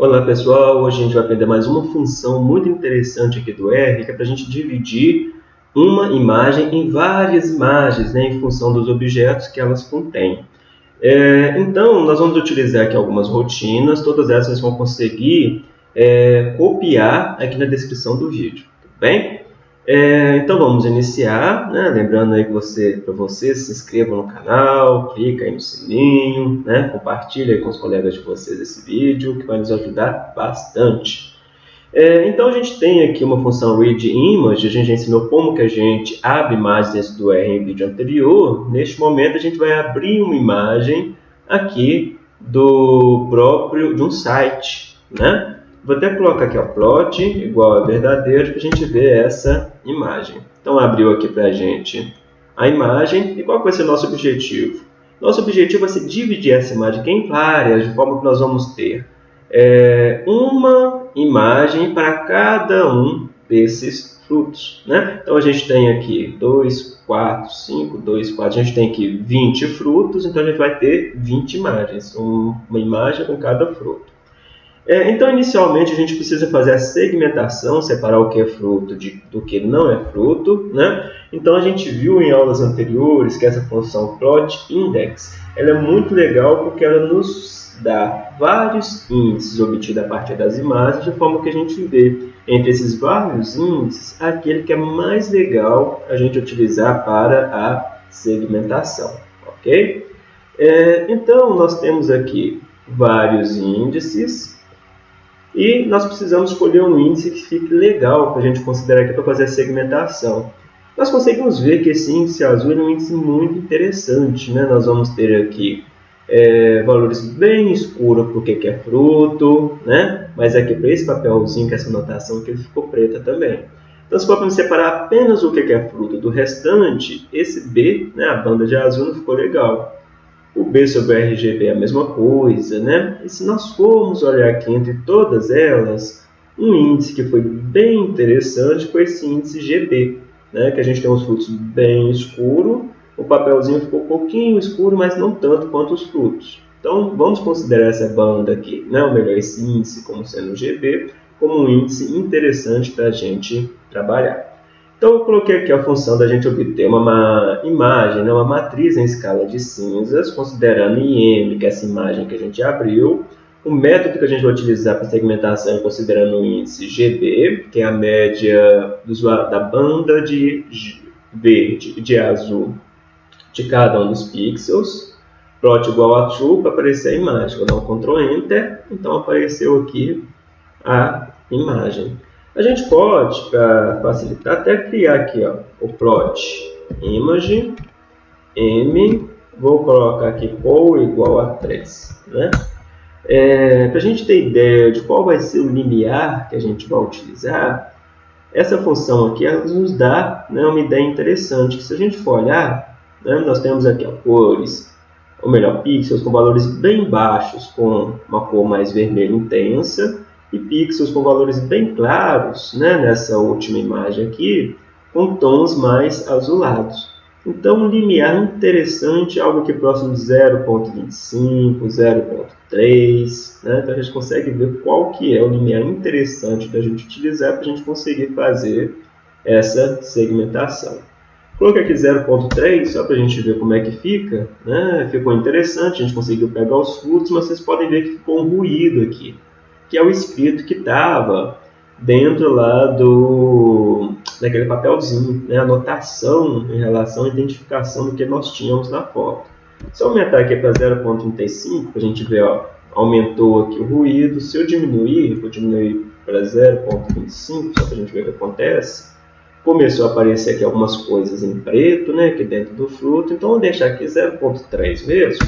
Olá pessoal, hoje a gente vai aprender mais uma função muito interessante aqui do R, que é para a gente dividir uma imagem em várias imagens, né, em função dos objetos que elas contêm. É, então, nós vamos utilizar aqui algumas rotinas, todas essas vão conseguir é, copiar aqui na descrição do vídeo, tudo bem? É, então vamos iniciar, né? lembrando aí que você, para você se inscreva no canal, clica aí no sininho, né? compartilha com os colegas de vocês esse vídeo, que vai nos ajudar bastante. É, então a gente tem aqui uma função readImage, a gente ensinou como que a gente abre imagens do R em vídeo anterior. Neste momento a gente vai abrir uma imagem aqui do próprio de um site, né? Vou até colocar aqui o plot igual a verdadeiro para a gente ver essa imagem. Então abriu aqui para a gente a imagem e qual vai ser o nosso objetivo? Nosso objetivo vai ser dividir essa imagem aqui em várias, de forma que nós vamos ter é, uma imagem para cada um desses frutos. Né? Então a gente tem aqui 2, 4, 5, 2, 4, a gente tem aqui 20 frutos, então a gente vai ter 20 imagens, uma imagem com cada fruto. É, então, inicialmente, a gente precisa fazer a segmentação, separar o que é fruto de, do que não é fruto. Né? Então, a gente viu em aulas anteriores que essa função plot index ela é muito legal porque ela nos dá vários índices obtidos a partir das imagens, de forma que a gente vê entre esses vários índices aquele que é mais legal a gente utilizar para a segmentação. Ok? É, então, nós temos aqui vários índices e nós precisamos escolher um índice que fique legal para a gente considerar aqui para fazer a segmentação. Nós conseguimos ver que esse índice azul é um índice muito interessante. Né? Nós vamos ter aqui é, valores bem escuros porque que é fruto, né? mas aqui para esse papelzinho, que é essa notação que ele ficou preta também. Então, se for separar apenas o que é fruto do restante, esse B, né, a banda de azul, não ficou legal. O B sobre o RGB é a mesma coisa, né? E se nós formos olhar aqui entre todas elas, um índice que foi bem interessante foi esse índice GB, né? Que a gente tem os frutos bem escuro, o papelzinho ficou um pouquinho escuro, mas não tanto quanto os frutos. Então, vamos considerar essa banda aqui, né? ou melhor, esse índice como sendo GB, como um índice interessante para a gente trabalhar. Então, eu coloquei aqui a função da gente obter uma, imagem, né, uma matriz em escala de cinzas, considerando IM, que é essa imagem que a gente abriu, o método que a gente vai utilizar para segmentação considerando o índice GB, que é a média do, da banda de verde de azul de cada um dos pixels, plot igual a true para aparecer a imagem. Vou dar um Ctrl Enter, então apareceu aqui a imagem. A gente pode, para facilitar, até criar aqui ó, o plot image m, vou colocar aqui ou igual a 3. Né? É, para a gente ter ideia de qual vai ser o limiar que a gente vai utilizar, essa função aqui nos dá né, uma ideia interessante. Que se a gente for olhar, né, nós temos aqui ó, cores, ou melhor, pixels com valores bem baixos, com uma cor mais vermelha intensa, e pixels com valores bem claros, né, nessa última imagem aqui, com tons mais azulados. Então, um limiar interessante, algo que próximo de 0.25, 0.3, né? então a gente consegue ver qual que é o limiar interessante da gente utilizar para a gente conseguir fazer essa segmentação. Coloquei aqui 0.3 só para a gente ver como é que fica. Né? Ficou interessante, a gente conseguiu pegar os frutos, mas vocês podem ver que ficou um ruído aqui que é o escrito que estava dentro lá do daquele papelzinho, né? anotação em relação à identificação do que nós tínhamos na foto. Se eu aumentar aqui para 0.35, a gente ver, ó, aumentou aqui o ruído. Se eu diminuir, vou diminuir para 0.25, só para a gente ver o que acontece. Começou a aparecer aqui algumas coisas em preto, né, aqui dentro do fruto. Então, vou deixar aqui 0.3 mesmo.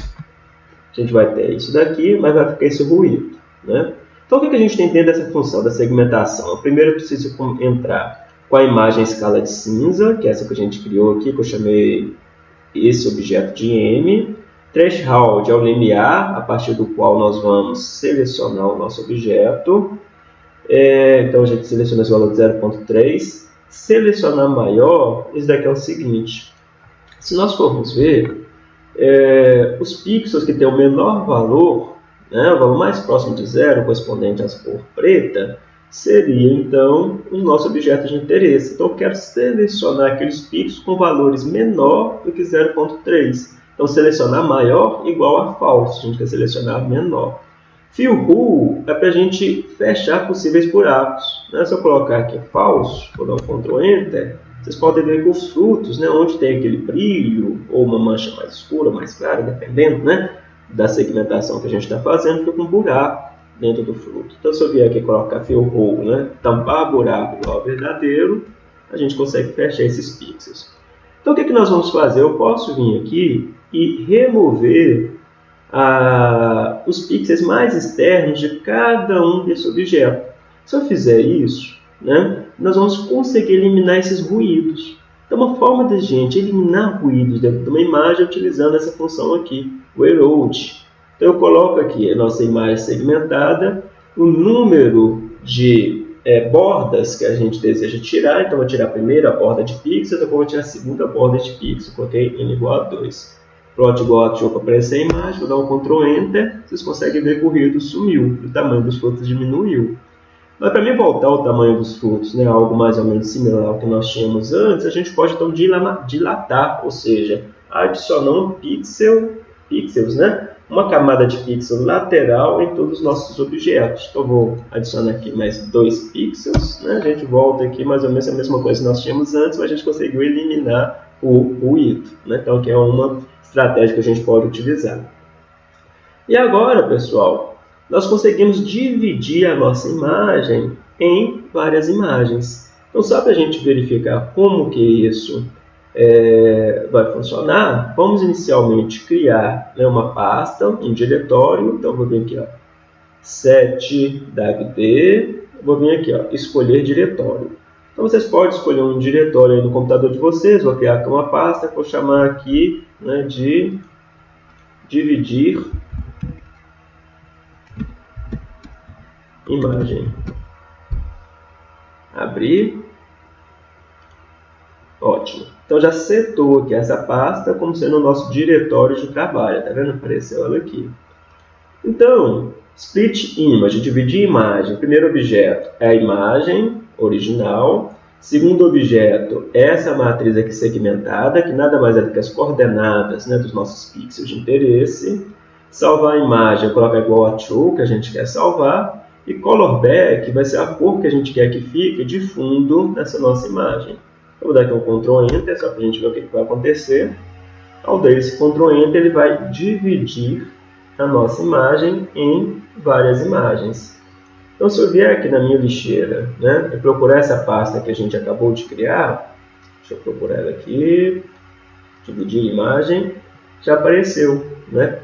A gente vai ter isso daqui, mas vai ficar esse ruído, né? Então, o que a gente tem dentro dessa função da segmentação? Primeiro, eu preciso entrar com a imagem escala de cinza, que é essa que a gente criou aqui, que eu chamei esse objeto de M. Threshold é o limiar, a partir do qual nós vamos selecionar o nosso objeto. É, então, a gente seleciona esse valor de 0.3. Selecionar maior, isso daqui é o seguinte. Se nós formos ver, é, os pixels que têm o menor valor né, o valor mais próximo de zero, correspondente às cor preta, seria então o nosso objeto de interesse. Então eu quero selecionar aqueles pixels com valores menor do que 0.3. Então selecionar maior igual a falso, a gente quer selecionar menor. Fill Rule é para a gente fechar possíveis buracos. Né? Se eu colocar aqui falso, vou dar um Ctrl Enter, vocês podem ver que os frutos, né, onde tem aquele brilho, ou uma mancha mais escura, mais clara, dependendo né, da segmentação que a gente está fazendo, fica um buraco dentro do fruto. Então, se eu vier aqui colocar hole, né, tampar buraco igual ao verdadeiro, a gente consegue fechar esses pixels. Então, o que, que nós vamos fazer? Eu posso vir aqui e remover ah, os pixels mais externos de cada um desse objeto. Se eu fizer isso, né, nós vamos conseguir eliminar esses ruídos. Então, uma forma de a gente eliminar ruídos dentro de uma imagem é utilizando essa função aqui, o erode. Então, eu coloco aqui a nossa imagem segmentada, o número de é, bordas que a gente deseja tirar. Então, vou tirar a primeira borda de pixels, depois vou tirar a segunda borda de pixels. Coloquei n igual a 2. Plot got para aparecer a imagem, vou dar um Ctrl Enter, vocês conseguem ver que o ruído sumiu, o tamanho dos frutos diminuiu. Mas para mim voltar ao tamanho dos frutos, né, algo mais ou menos similar ao que nós tínhamos antes, a gente pode então dilatar, ou seja, adicionar um pixel, pixels, né, uma camada de pixel lateral em todos os nossos objetos. Então, vou adicionar aqui mais dois pixels. Né? A gente volta aqui mais ou menos a mesma coisa que nós tínhamos antes, mas a gente conseguiu eliminar o ruído. Né? Então, aqui é uma estratégia que a gente pode utilizar. E agora, pessoal, nós conseguimos dividir a nossa imagem em várias imagens. Então, só para a gente verificar como que isso é, vai funcionar, vamos inicialmente criar né, uma pasta, um diretório. Então, vou vir aqui, ó, set davd, vou vir aqui, ó, escolher diretório. Então, vocês podem escolher um diretório no computador de vocês, vou criar aqui uma pasta, vou chamar aqui né, de dividir imagem. Abrir. Ótimo. Então já setou aqui essa pasta como sendo o nosso diretório de trabalho. Tá vendo? Apareceu ela aqui. Então, split image, dividir imagem. Primeiro objeto é a imagem original. Segundo objeto, essa matriz aqui segmentada, que nada mais é do que as coordenadas né, dos nossos pixels de interesse. Salvar a imagem, colocar igual a true, que a gente quer salvar. E color back vai ser a cor que a gente quer que fique de fundo nessa nossa imagem. Eu vou dar aqui um Ctrl Enter, só para a gente ver o que, que vai acontecer. Ao dar esse Ctrl Enter, ele vai dividir a nossa imagem em várias imagens. Então, se eu vier aqui na minha lixeira né, e procurar essa pasta que a gente acabou de criar, deixa eu procurar ela aqui, dividir imagem, já apareceu. Né?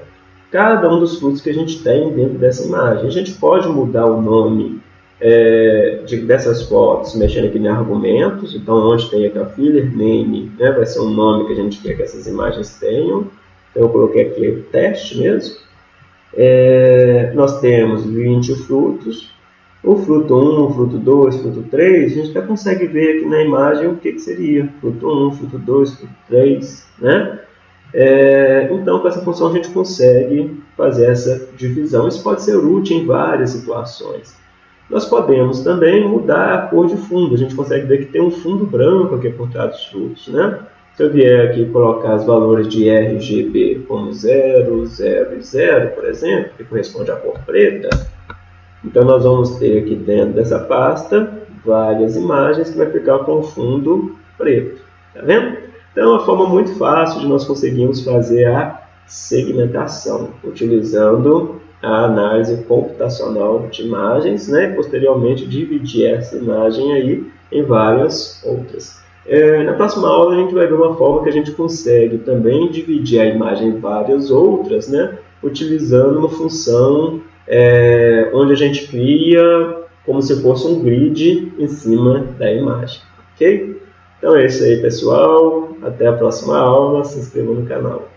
Cada um dos frutos que a gente tem dentro dessa imagem. A gente pode mudar o nome é, de, dessas fotos mexendo aqui em argumentos, então onde tem aqui a filler name, né, vai ser um nome que a gente quer que essas imagens tenham, então eu coloquei aqui teste mesmo, é, nós temos 20 frutos, o fruto 1, o fruto 2, o fruto 3, a gente já consegue ver aqui na imagem o que, que seria, fruto 1, fruto 2, fruto 3, né? É, então, com essa função a gente consegue fazer essa divisão. Isso pode ser útil em várias situações. Nós podemos também mudar a cor de fundo. A gente consegue ver que tem um fundo branco aqui por trás dos frutos. Né? Se eu vier aqui colocar os valores de RGB como 0, 0 e 0, por exemplo, que corresponde à cor preta, então nós vamos ter aqui dentro dessa pasta várias imagens que vai ficar com fundo preto. Tá vendo? Então é uma forma muito fácil de nós conseguirmos fazer a segmentação, utilizando a análise computacional de imagens, né? posteriormente dividir essa imagem aí em várias outras. É, na próxima aula a gente vai ver uma forma que a gente consegue também dividir a imagem em várias outras, né? utilizando uma função é, onde a gente cria como se fosse um grid em cima da imagem. Ok? Então é isso aí, pessoal. Até a próxima aula. Se inscreva no canal.